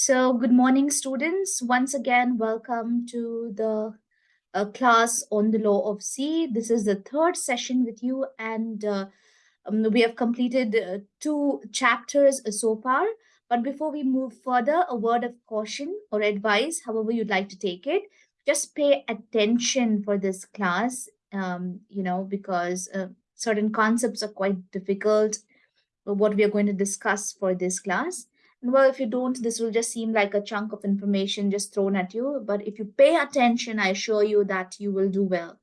So good morning, students. Once again, welcome to the uh, class on the law of sea. This is the third session with you and uh, um, we have completed uh, two chapters so far. But before we move further, a word of caution or advice, however you'd like to take it, just pay attention for this class, um, you know, because uh, certain concepts are quite difficult, what we are going to discuss for this class well if you don't this will just seem like a chunk of information just thrown at you. But if you pay attention i assure you that you will do well.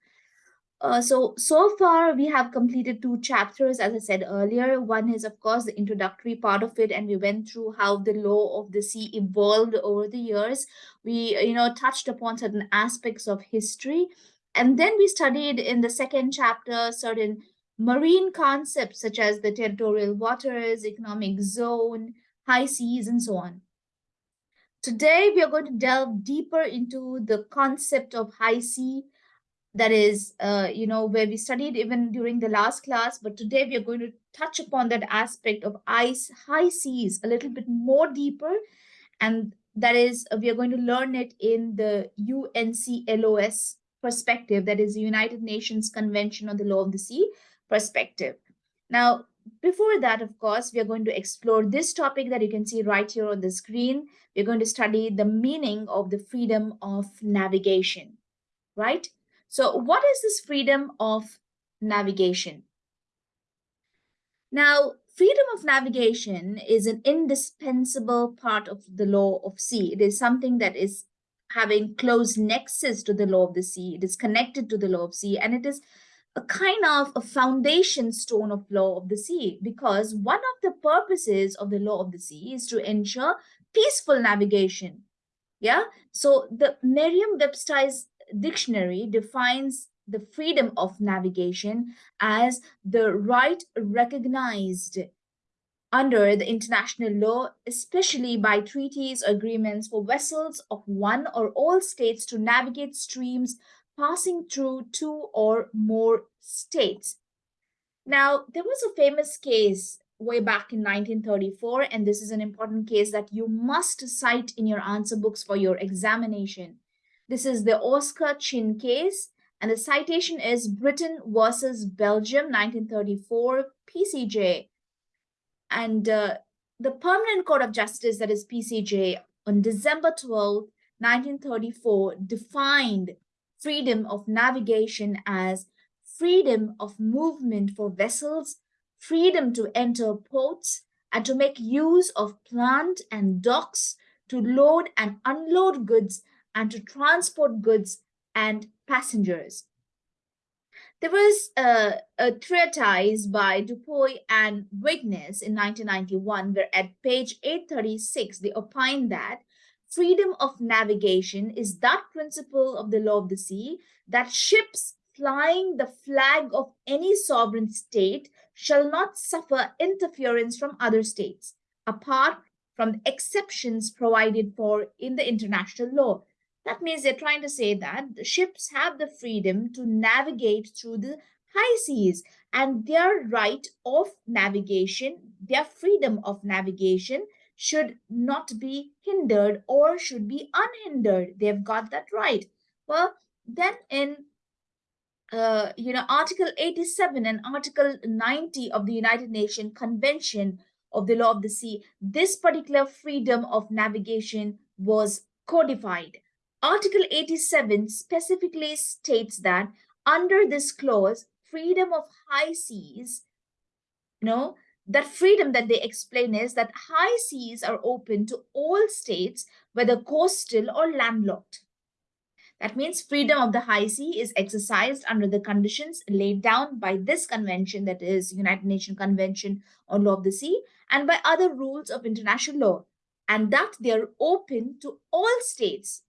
Uh, so so far we have completed two chapters as i said earlier. One is of course the introductory part of it and we went through how the law of the sea evolved over the years. We you know touched upon certain aspects of history and then we studied in the second chapter certain marine concepts such as the territorial waters economic zone high seas, and so on. Today, we are going to delve deeper into the concept of high sea, that is, uh, you know, where we studied even during the last class, but today we are going to touch upon that aspect of ice, high seas a little bit more deeper. And that is, uh, we are going to learn it in the UNCLOS perspective, that is the United Nations Convention on the Law of the Sea perspective. Now, before that, of course, we are going to explore this topic that you can see right here on the screen. We're going to study the meaning of the freedom of navigation, right? So what is this freedom of navigation? Now, freedom of navigation is an indispensable part of the law of sea. It is something that is having close nexus to the law of the sea. It is connected to the law of sea and it is a kind of a foundation stone of law of the sea because one of the purposes of the law of the sea is to ensure peaceful navigation. Yeah, so the Merriam-Webster's dictionary defines the freedom of navigation as the right recognized under the international law, especially by treaties agreements for vessels of one or all states to navigate streams passing through two or more states. Now, there was a famous case way back in 1934, and this is an important case that you must cite in your answer books for your examination. This is the Oscar Chinn case, and the citation is Britain versus Belgium, 1934, PCJ. And uh, the Permanent Court of Justice, that is PCJ, on December 12, 1934, defined freedom of navigation as freedom of movement for vessels, freedom to enter ports, and to make use of plant and docks to load and unload goods and to transport goods and passengers. There was a, treatise by Dupuy and Vignes in 1991 where at page 836 they opine that freedom of navigation is that principle of the law of the sea that ships flying the flag of any sovereign state shall not suffer interference from other states, apart from the exceptions provided for in the international law. That means they're trying to say that the ships have the freedom to navigate through the high seas and their right of navigation, their freedom of navigation should not be hindered or should be unhindered. They've got that right. Well, then in uh, you know, Article 87 and Article 90 of the United Nations Convention of the Law of the Sea, this particular freedom of navigation was codified. Article 87 specifically states that under this clause, freedom of high seas, you know, that freedom that they explain is that high seas are open to all states, whether coastal or landlocked. That means freedom of the high sea is exercised under the conditions laid down by this convention, that is United Nations Convention on Law of the Sea, and by other rules of international law, and that they are open to all states,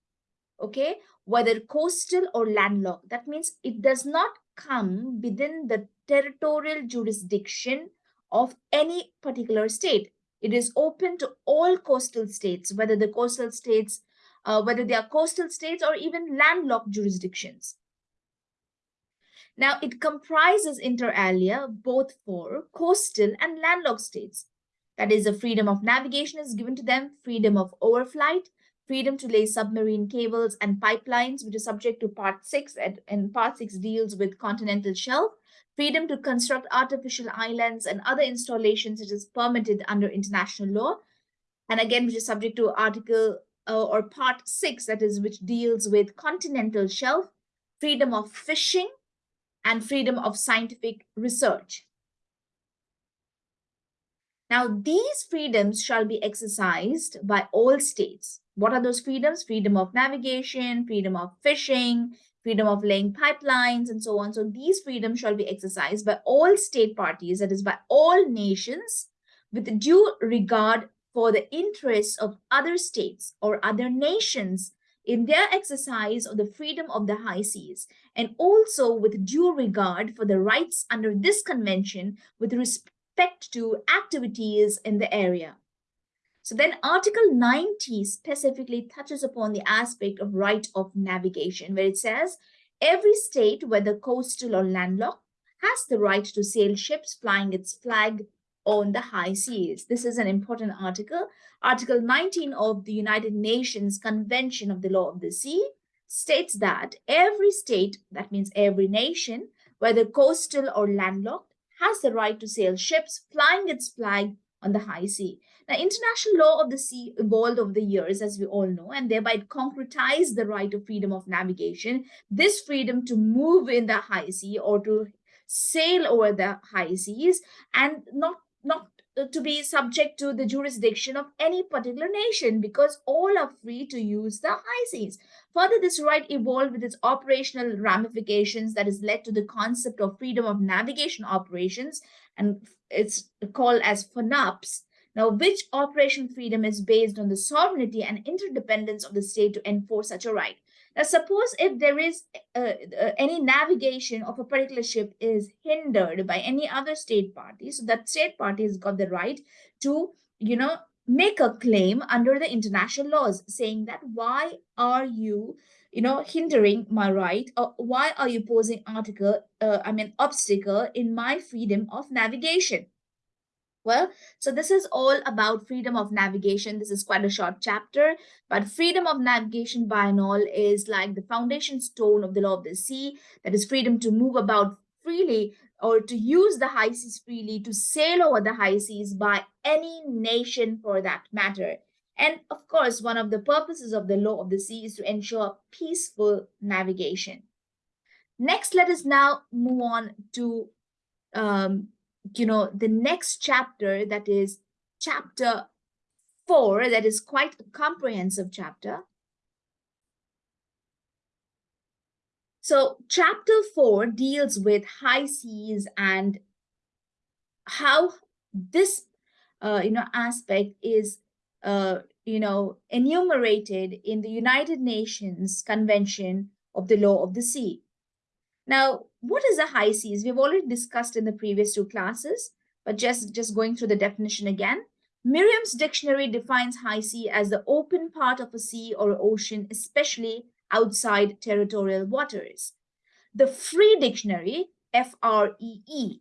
okay, whether coastal or landlocked. That means it does not come within the territorial jurisdiction of any particular state. It is open to all coastal states, whether the coastal states, uh, whether they are coastal states or even landlocked jurisdictions. Now, it comprises inter alia both for coastal and landlocked states. That is, the freedom of navigation is given to them, freedom of overflight, freedom to lay submarine cables and pipelines, which is subject to part six, and, and part six deals with continental shelf, freedom to construct artificial islands and other installations which is permitted under international law, and again, which is subject to article uh, or part six, that is, which deals with continental shelf, freedom of fishing, and freedom of scientific research. Now, these freedoms shall be exercised by all states. What are those freedoms? Freedom of navigation, freedom of fishing, freedom of laying pipelines, and so on. So these freedoms shall be exercised by all state parties, that is, by all nations, with due regard for the interests of other states or other nations in their exercise of the freedom of the high seas, and also with due regard for the rights under this convention with respect to activities in the area. So then Article 90 specifically touches upon the aspect of right of navigation, where it says, every state, whether coastal or landlocked, has the right to sail ships flying its flag on the high seas. This is an important article. Article 19 of the United Nations Convention of the Law of the Sea states that every state, that means every nation, whether coastal or landlocked, has the right to sail ships flying its flag on the high sea. Now, international law of the sea evolved over the years, as we all know, and thereby it concretized the right of freedom of navigation, this freedom to move in the high sea or to sail over the high seas and not not uh, to be subject to the jurisdiction of any particular nation because all are free to use the high seas. Further, this right evolved with its operational ramifications that has led to the concept of freedom of navigation operations and it's called as FONOPS. Now, which operation freedom is based on the sovereignty and interdependence of the state to enforce such a right. Now, suppose if there is uh, uh, any navigation of a particular ship is hindered by any other state party, so that state party has got the right to, you know, make a claim under the international laws saying that why are you you know hindering my right or why are you posing article uh, i mean obstacle in my freedom of navigation well. So this is all about freedom of navigation. This is quite a short chapter, but freedom of navigation by and all is like the foundation stone of the law of the sea. That is freedom to move about freely or to use the high seas freely, to sail over the high seas by any nation for that matter. And of course, one of the purposes of the law of the sea is to ensure peaceful navigation. Next, let us now move on to um, you know, the next chapter that is chapter four, that is quite a comprehensive chapter. So chapter four deals with high seas and how this, uh, you know, aspect is, uh, you know, enumerated in the United Nations Convention of the Law of the Sea. Now, what is a high seas? We've already discussed in the previous two classes, but just, just going through the definition again. Merriam's dictionary defines high sea as the open part of a sea or ocean, especially outside territorial waters. The free dictionary, F-R-E-E,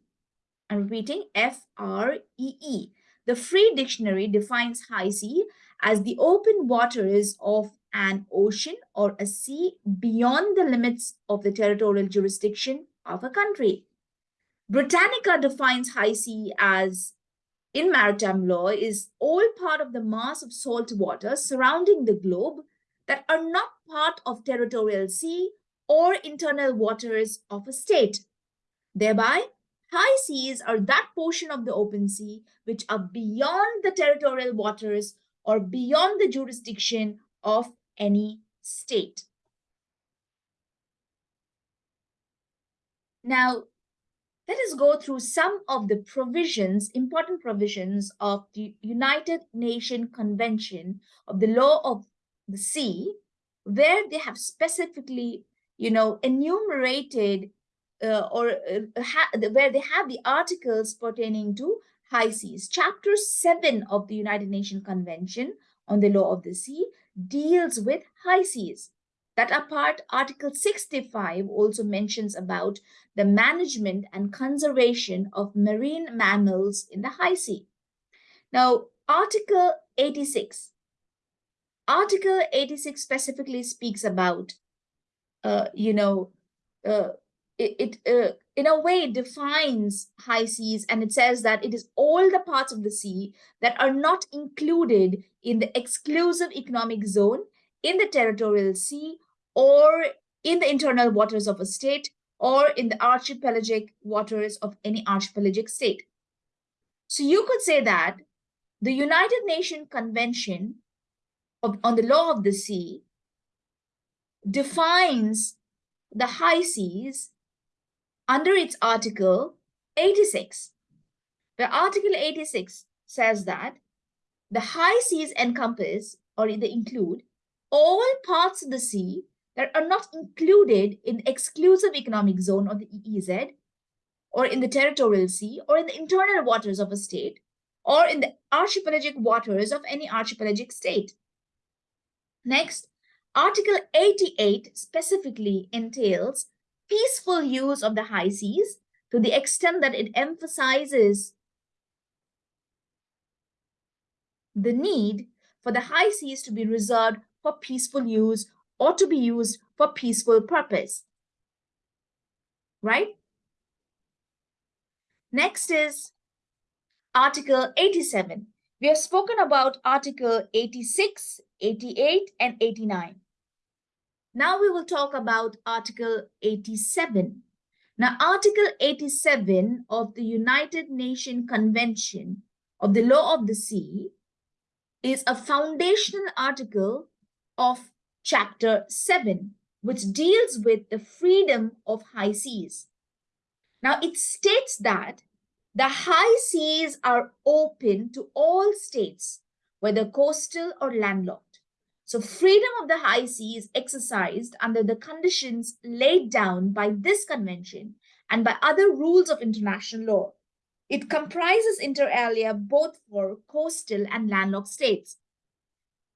I'm repeating, F-R-E-E. The free dictionary defines high sea as the open waters of an ocean or a sea beyond the limits of the territorial jurisdiction of a country. Britannica defines high sea as in maritime law is all part of the mass of salt water surrounding the globe that are not part of territorial sea or internal waters of a state. Thereby, high seas are that portion of the open sea which are beyond the territorial waters or beyond the jurisdiction of any state. Now, let us go through some of the provisions, important provisions of the United Nations Convention of the Law of the Sea, where they have specifically, you know, enumerated uh, or uh, where they have the articles pertaining to high seas. Chapter 7 of the United Nations Convention on the Law of the Sea deals with high seas. That apart, Article 65 also mentions about the management and conservation of marine mammals in the high sea. Now, Article 86. Article 86 specifically speaks about, uh, you know, uh, it, it uh, in a way defines high seas and it says that it is all the parts of the sea that are not included in the exclusive economic zone in the territorial sea or in the internal waters of a state or in the archipelagic waters of any archipelagic state. So you could say that the United Nations Convention of, on the Law of the Sea defines the high seas under its Article 86. The Article 86 says that the high seas encompass or they include all parts of the sea that are not included in the exclusive economic zone or the EEZ or in the territorial sea or in the internal waters of a state or in the archipelagic waters of any archipelagic state. Next, Article 88 specifically entails peaceful use of the high seas to the extent that it emphasizes the need for the high seas to be reserved for peaceful use or to be used for peaceful purpose. Right? Next is Article 87. We have spoken about Article 86, 88, and 89. Now we will talk about Article 87. Now, Article 87 of the United Nations Convention of the Law of the Sea is a foundational article of Chapter 7, which deals with the freedom of high seas. Now, it states that the high seas are open to all states, whether coastal or landlocked. So freedom of the high sea is exercised under the conditions laid down by this convention and by other rules of international law. It comprises inter alia both for coastal and landlocked states.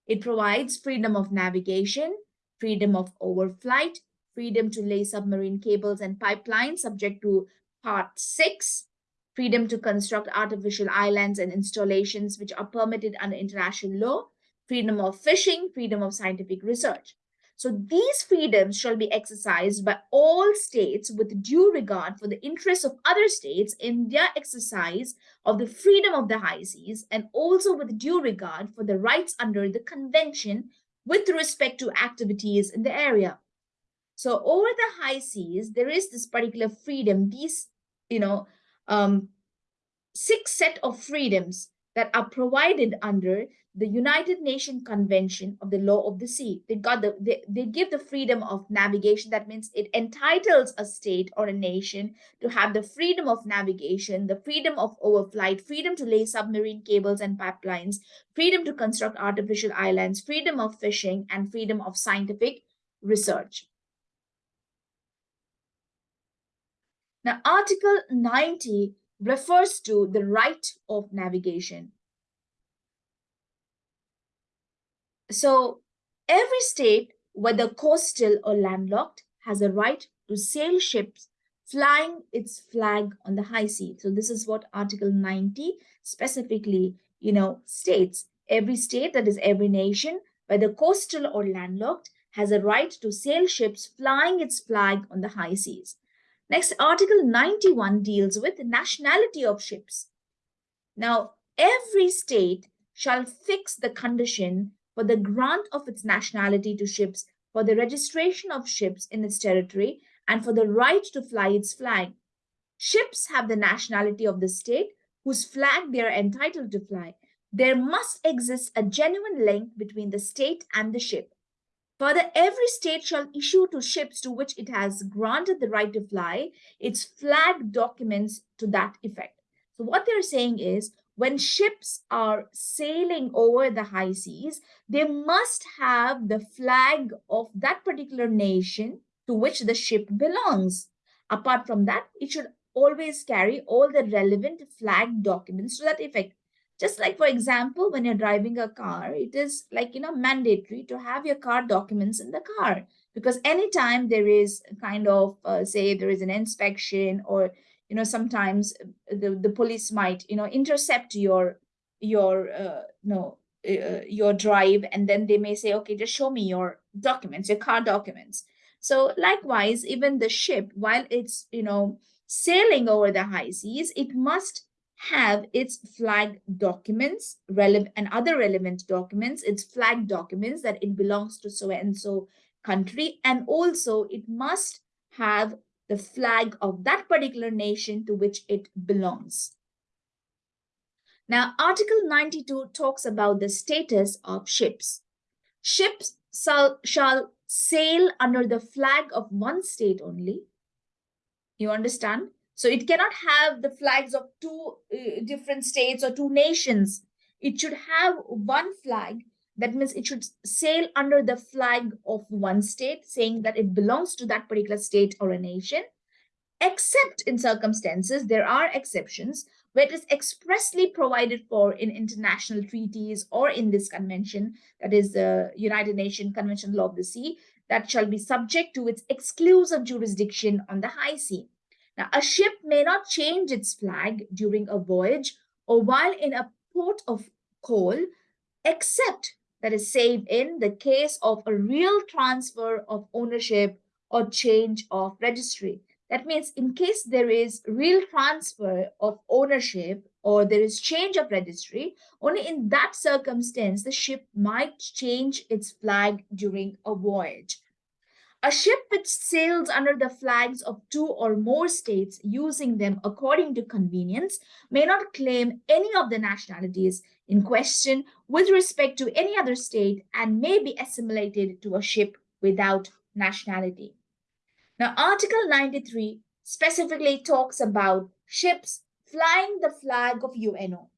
It provides freedom of navigation, freedom of overflight, freedom to lay submarine cables and pipelines subject to Part 6, freedom to construct artificial islands and installations which are permitted under international law, freedom of fishing, freedom of scientific research. So these freedoms shall be exercised by all states with due regard for the interests of other states in their exercise of the freedom of the high seas and also with due regard for the rights under the convention with respect to activities in the area. So over the high seas, there is this particular freedom, these, you know, um, six set of freedoms that are provided under the United Nations Convention of the Law of the Sea. They got the they, they give the freedom of navigation. That means it entitles a state or a nation to have the freedom of navigation, the freedom of overflight, freedom to lay submarine cables and pipelines, freedom to construct artificial islands, freedom of fishing, and freedom of scientific research. Now, Article 90 refers to the right of navigation. So every state, whether coastal or landlocked, has a right to sail ships flying its flag on the high sea. So this is what Article 90 specifically, you know, states. Every state, that is every nation, whether coastal or landlocked, has a right to sail ships flying its flag on the high seas. Next, Article 91 deals with nationality of ships. Now, every state shall fix the condition for the grant of its nationality to ships, for the registration of ships in its territory, and for the right to fly its flag. Ships have the nationality of the state whose flag they are entitled to fly. There must exist a genuine link between the state and the ship. Further, every state shall issue to ships to which it has granted the right to fly its flag documents to that effect. So what they're saying is when ships are sailing over the high seas, they must have the flag of that particular nation to which the ship belongs. Apart from that, it should always carry all the relevant flag documents to that effect. Just like, for example, when you're driving a car, it is like, you know, mandatory to have your car documents in the car because anytime there is kind of, uh, say, there is an inspection or you know sometimes the, the police might you know intercept your your uh, no uh, your drive and then they may say okay just show me your documents your car documents. So likewise even the ship while it's you know sailing over the high seas it must have its flag documents relevant and other relevant documents its flag documents that it belongs to so and so country and also it must have the flag of that particular nation to which it belongs now article 92 talks about the status of ships ships shall, shall sail under the flag of one state only you understand so it cannot have the flags of two uh, different states or two nations. It should have one flag. That means it should sail under the flag of one state, saying that it belongs to that particular state or a nation. Except in circumstances, there are exceptions where it is expressly provided for in international treaties or in this convention, that is the United Nations Convention Law of the Sea, that shall be subject to its exclusive jurisdiction on the high sea. Now, a ship may not change its flag during a voyage or while in a port of call, except that is saved in the case of a real transfer of ownership or change of registry. That means in case there is real transfer of ownership or there is change of registry, only in that circumstance, the ship might change its flag during a voyage. A ship which sails under the flags of two or more states using them according to convenience may not claim any of the nationalities in question with respect to any other state and may be assimilated to a ship without nationality. Now, Article 93 specifically talks about ships flying the flag of UNO.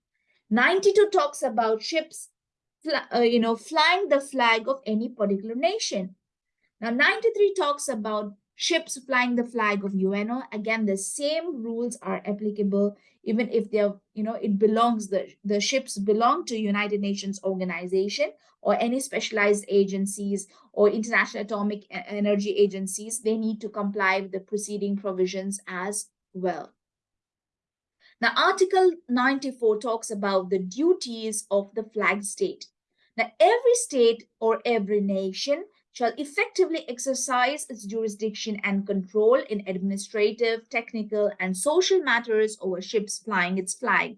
92 talks about ships, uh, you know, flying the flag of any particular nation. Now, 93 talks about ships flying the flag of UNO. Again, the same rules are applicable even if they're, you know, it belongs, the, the ships belong to United Nations organization or any specialized agencies or international atomic energy agencies, they need to comply with the preceding provisions as well. Now, Article 94 talks about the duties of the flag state. Now, every state or every nation shall effectively exercise its jurisdiction and control in administrative, technical, and social matters over ships flying its flag.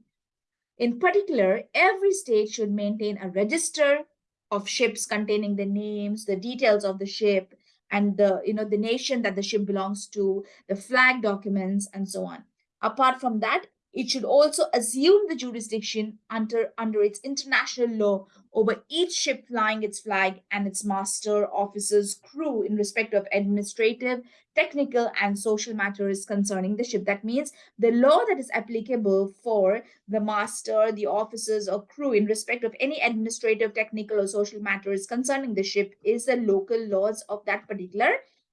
In particular, every state should maintain a register of ships containing the names, the details of the ship, and the you know the nation that the ship belongs to, the flag documents, and so on. Apart from that, it should also assume the jurisdiction under, under its international law over each ship flying its flag and its master, officers, crew in respect of administrative, technical, and social matters concerning the ship. That means the law that is applicable for the master, the officers, or crew in respect of any administrative, technical, or social matters concerning the ship is the local laws of that particular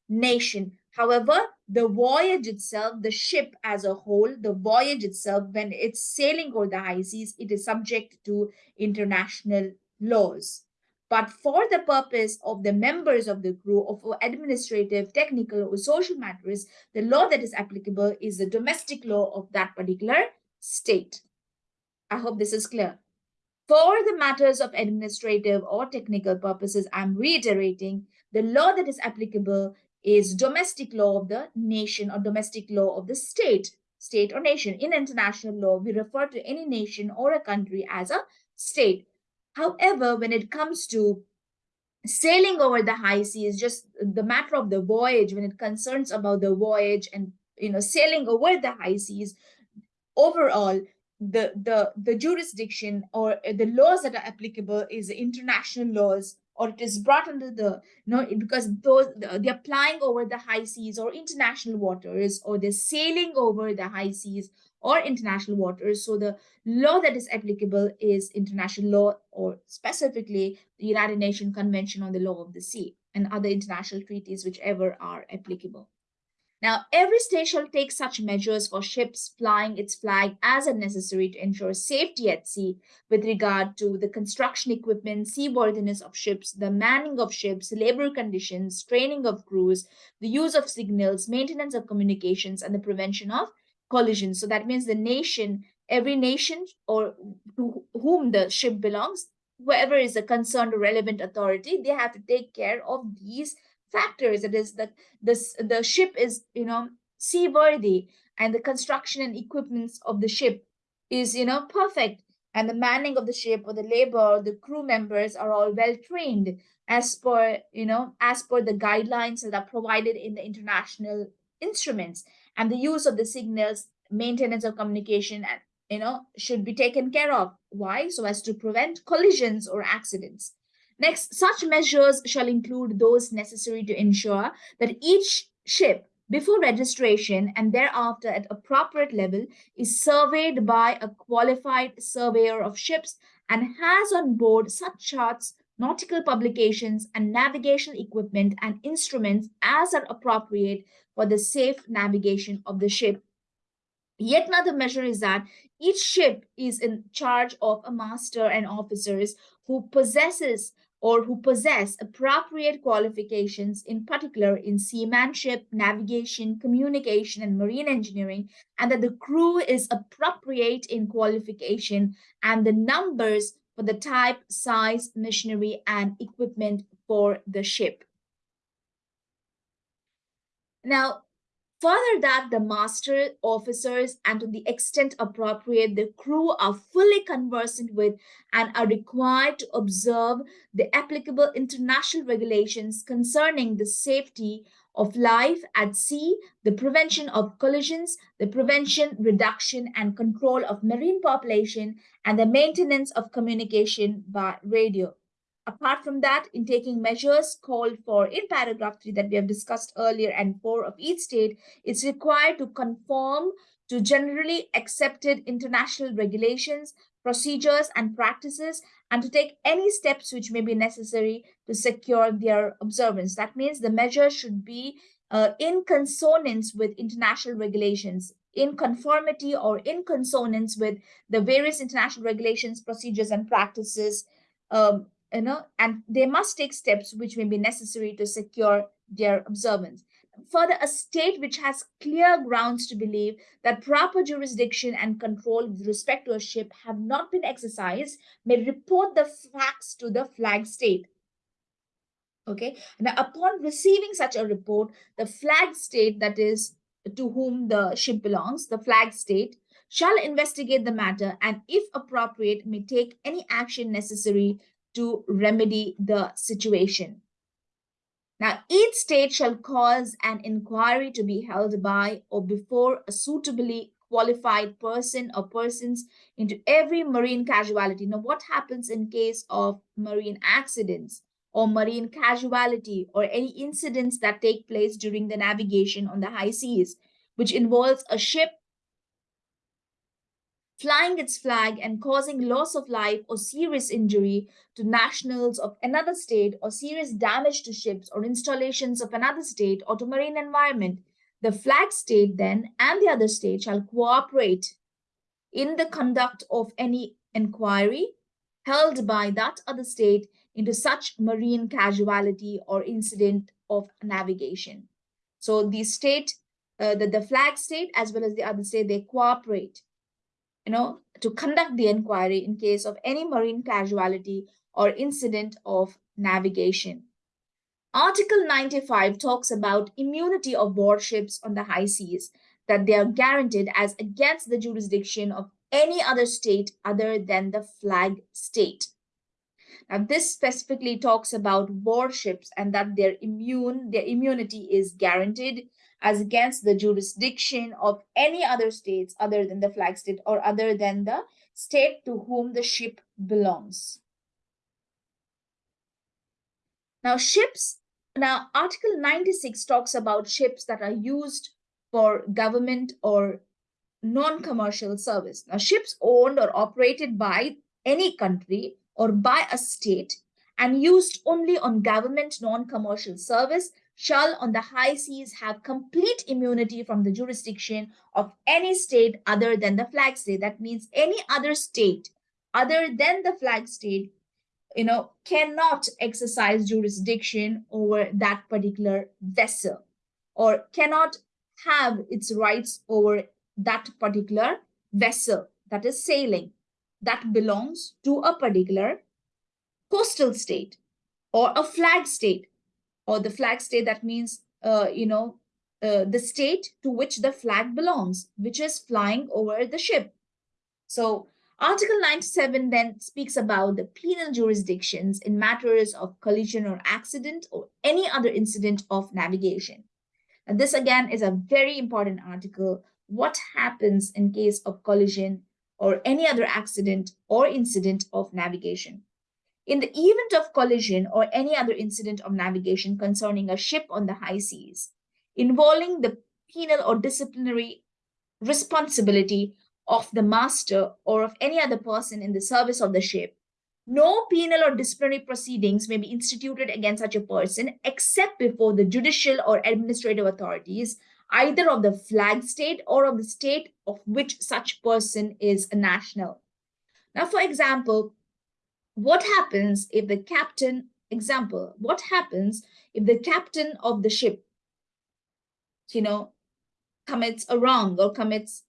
nation. However, the voyage itself, the ship as a whole, the voyage itself, when it's sailing over the high seas, it is subject to international laws. But for the purpose of the members of the crew of administrative, technical, or social matters, the law that is applicable is the domestic law of that particular state. I hope this is clear. For the matters of administrative or technical purposes, I'm reiterating the law that is applicable is domestic law of the nation or domestic law of the state, state or nation. In international law, we refer to any nation or a country as a state. However, when it comes to sailing over the high seas, just the matter of the voyage, when it concerns about the voyage and you know sailing over the high seas, overall, the the the jurisdiction or the laws that are applicable is international laws or it is brought under the you know because those they're flying over the high seas or international waters or they're sailing over the high seas or international waters. So the law that is applicable is international law or specifically the united nations convention on the law of the sea and other international treaties whichever are applicable now, every state shall take such measures for ships flying its flag as are necessary to ensure safety at sea with regard to the construction equipment, seaworthiness of ships, the manning of ships, labor conditions, training of crews, the use of signals, maintenance of communications, and the prevention of collisions. So that means the nation every nation or to whom the ship belongs, whoever is a concerned or relevant authority, they have to take care of these factors. It is that this the ship is, you know, seaworthy and the construction and equipments of the ship is, you know, perfect. And the manning of the ship or the labor or the crew members are all well trained as per, you know, as per the guidelines that are provided in the international instruments and the use of the signals, maintenance of communication and you know, should be taken care of. Why? So as to prevent collisions or accidents. Next, such measures shall include those necessary to ensure that each ship before registration and thereafter at appropriate level is surveyed by a qualified surveyor of ships and has on board such charts, nautical publications, and navigational equipment and instruments as are appropriate for the safe navigation of the ship. Yet another measure is that each ship is in charge of a master and officers who possesses or who possess appropriate qualifications, in particular in seamanship, navigation, communication, and marine engineering, and that the crew is appropriate in qualification and the numbers for the type, size, machinery, and equipment for the ship. Now, Further that the master officers and to the extent appropriate, the crew are fully conversant with and are required to observe the applicable international regulations concerning the safety of life at sea, the prevention of collisions, the prevention, reduction, and control of marine population, and the maintenance of communication by radio. Apart from that, in taking measures called for in paragraph 3 that we have discussed earlier and 4 of each state, it's required to conform to generally accepted international regulations, procedures, and practices, and to take any steps which may be necessary to secure their observance. That means the measure should be uh, in consonance with international regulations, in conformity or in consonance with the various international regulations, procedures, and practices um, you know, and they must take steps which may be necessary to secure their observance. Further, a state which has clear grounds to believe that proper jurisdiction and control with respect to a ship have not been exercised may report the facts to the flag state. Okay, now upon receiving such a report, the flag state, that is to whom the ship belongs, the flag state, shall investigate the matter and, if appropriate, may take any action necessary to remedy the situation. Now, each state shall cause an inquiry to be held by or before a suitably qualified person or persons into every marine casualty. Now, what happens in case of marine accidents or marine casualty or any incidents that take place during the navigation on the high seas, which involves a ship flying its flag and causing loss of life or serious injury to nationals of another state or serious damage to ships or installations of another state or to marine environment, the flag state then and the other state shall cooperate in the conduct of any inquiry held by that other state into such marine casualty or incident of navigation. So the state, uh, the, the flag state as well as the other state, they cooperate you know, to conduct the inquiry in case of any marine casualty or incident of navigation. Article 95 talks about immunity of warships on the high seas, that they are guaranteed as against the jurisdiction of any other state other than the flag state. Now, this specifically talks about warships and that their immune, their immunity is guaranteed as against the jurisdiction of any other states other than the flag state or other than the state to whom the ship belongs. Now, ships, now Article 96 talks about ships that are used for government or non-commercial service. Now, ships owned or operated by any country or by a state and used only on government non-commercial service shall on the high seas have complete immunity from the jurisdiction of any state other than the flag state. That means any other state other than the flag state, you know, cannot exercise jurisdiction over that particular vessel or cannot have its rights over that particular vessel that is sailing that belongs to a particular coastal state or a flag state or the flag state that means uh, you know uh, the state to which the flag belongs which is flying over the ship. So article 97 then speaks about the penal jurisdictions in matters of collision or accident or any other incident of navigation. And this again is a very important article. What happens in case of collision or any other accident or incident of navigation. In the event of collision or any other incident of navigation concerning a ship on the high seas, involving the penal or disciplinary responsibility of the master or of any other person in the service of the ship, no penal or disciplinary proceedings may be instituted against such a person except before the judicial or administrative authorities either of the flag state or of the state of which such person is a national. Now, for example, what happens if the captain, example, what happens if the captain of the ship, you know, commits a wrong or commits,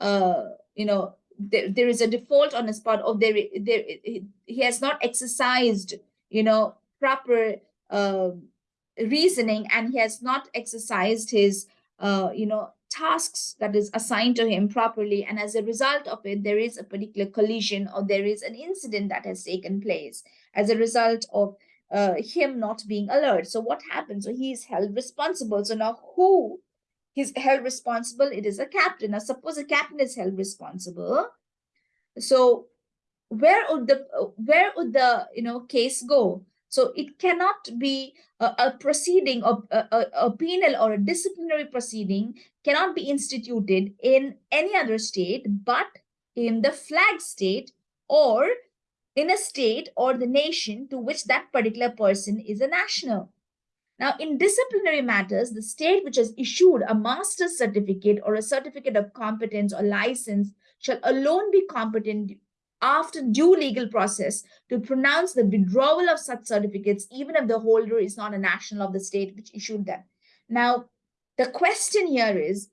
uh, you know, there, there is a default on his part of there, there he has not exercised, you know, proper uh, reasoning and he has not exercised his uh, you know, tasks that is assigned to him properly. And as a result of it, there is a particular collision or there is an incident that has taken place as a result of uh, him not being alert. So what happens? So he is held responsible. So now who is held responsible? It is a captain. Now suppose a captain is held responsible. So where would the where would the you know case go? So it cannot be a, a proceeding of a, a, a, penal or a disciplinary proceeding cannot be instituted in any other state but in the flag state or in a state or the nation to which that particular person is a national. Now, in disciplinary matters, the state which has issued a master's certificate or a certificate of competence or license shall alone be competent after due legal process to pronounce the withdrawal of such certificates, even if the holder is not a national of the state which issued them. Now, the question here is,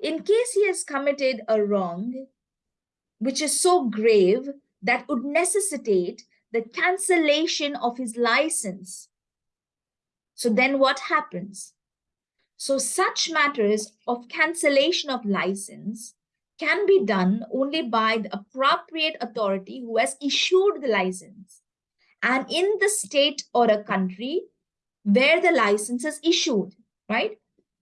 in case he has committed a wrong, which is so grave that would necessitate the cancellation of his license. So then what happens? So such matters of cancellation of license can be done only by the appropriate authority who has issued the license and in the state or a country where the license is issued, right?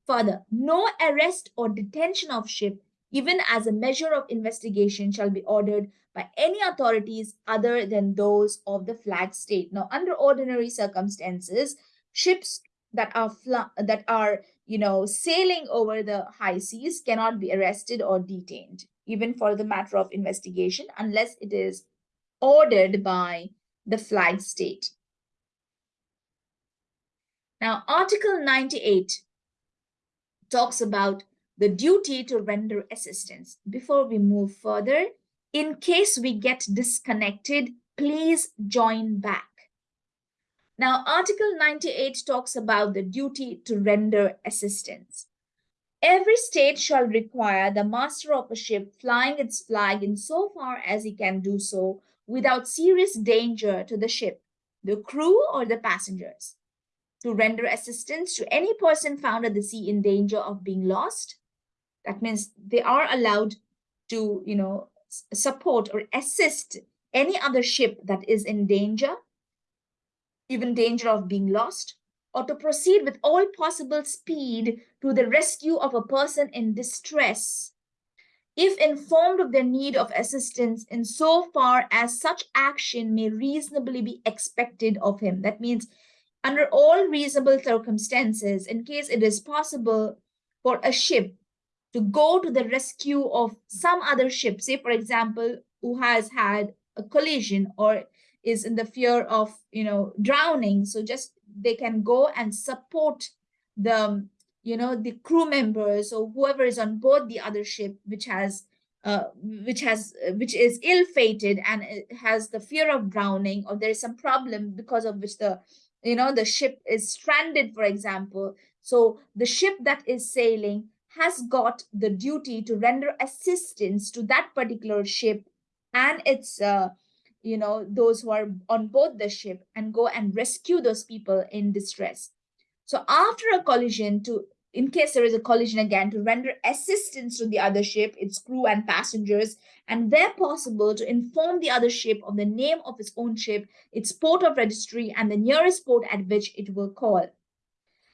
Further, no arrest or detention of ship, even as a measure of investigation, shall be ordered by any authorities other than those of the flag state. Now, under ordinary circumstances, ships that are that are you know, sailing over the high seas cannot be arrested or detained, even for the matter of investigation, unless it is ordered by the flag state. Now, Article 98 talks about the duty to render assistance. Before we move further, in case we get disconnected, please join back. Now, Article 98 talks about the duty to render assistance. Every state shall require the master of a ship flying its flag in so far as he can do so without serious danger to the ship, the crew, or the passengers, to render assistance to any person found at the sea in danger of being lost. That means they are allowed to, you know, support or assist any other ship that is in danger even danger of being lost, or to proceed with all possible speed to the rescue of a person in distress, if informed of their need of assistance in so far as such action may reasonably be expected of him. That means under all reasonable circumstances, in case it is possible for a ship to go to the rescue of some other ship, say for example, who has had a collision or is in the fear of you know drowning. So just they can go and support the you know the crew members or whoever is on board the other ship which has uh, which has which is ill-fated and has the fear of drowning or there is some problem because of which the you know the ship is stranded for example. So the ship that is sailing has got the duty to render assistance to that particular ship and its uh, you know those who are on board the ship and go and rescue those people in distress. So after a collision to in case there is a collision again to render assistance to the other ship its crew and passengers and where possible to inform the other ship of the name of its own ship its port of registry and the nearest port at which it will call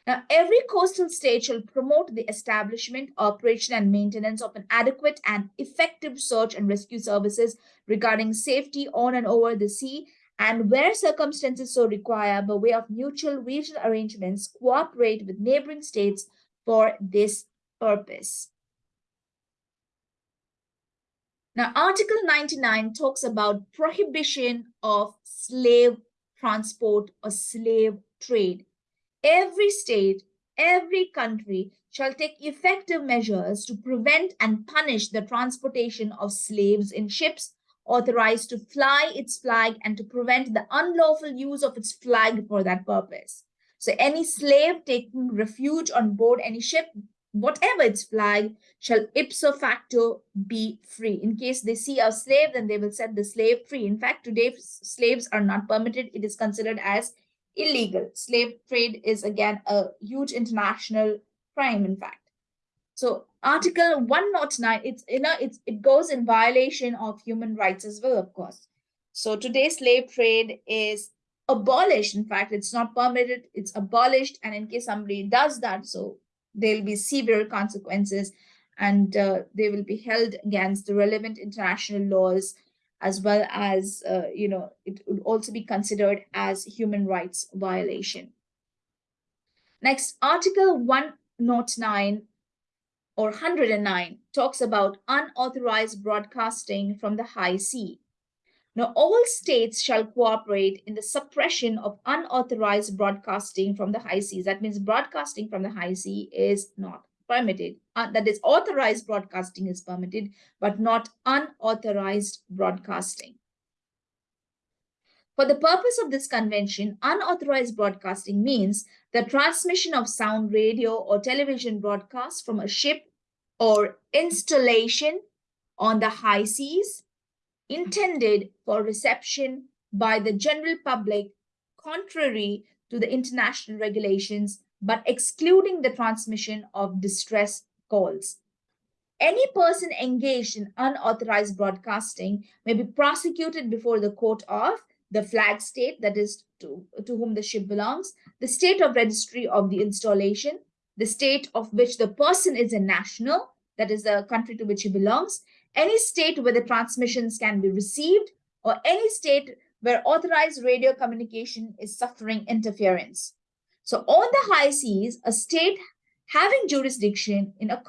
now, every coastal state shall promote the establishment, operation, and maintenance of an adequate and effective search and rescue services regarding safety on and over the sea, and where circumstances so require, by way of mutual regional arrangements, cooperate with neighboring states for this purpose. Now, Article 99 talks about prohibition of slave transport or slave trade every state, every country shall take effective measures to prevent and punish the transportation of slaves in ships authorized to fly its flag and to prevent the unlawful use of its flag for that purpose. So any slave taking refuge on board any ship, whatever its flag, shall ipso facto be free. In case they see a slave, then they will set the slave free. In fact, today slaves are not permitted. It is considered as illegal. Slave trade is again a huge international crime, in fact. So Article 109, it's you know it's it goes in violation of human rights as well, of course. So today slave trade is abolished. In fact, it's not permitted, it's abolished. And in case somebody does that, so there'll be severe consequences and uh, they will be held against the relevant international laws as well as, uh, you know, it would also be considered as human rights violation. Next, Article 109 or 109 talks about unauthorized broadcasting from the high sea. Now, all states shall cooperate in the suppression of unauthorized broadcasting from the high seas. That means broadcasting from the high sea is not permitted. Uh, that is authorized broadcasting is permitted, but not unauthorized broadcasting. For the purpose of this convention, unauthorized broadcasting means the transmission of sound radio or television broadcast from a ship or installation on the high seas intended for reception by the general public contrary to the international regulations but excluding the transmission of distress calls. Any person engaged in unauthorized broadcasting may be prosecuted before the court of the flag state, that is to, to whom the ship belongs, the state of registry of the installation, the state of which the person is a national, that is the country to which he belongs, any state where the transmissions can be received, or any state where authorized radio communication is suffering interference. So on the high seas, a state having jurisdiction in a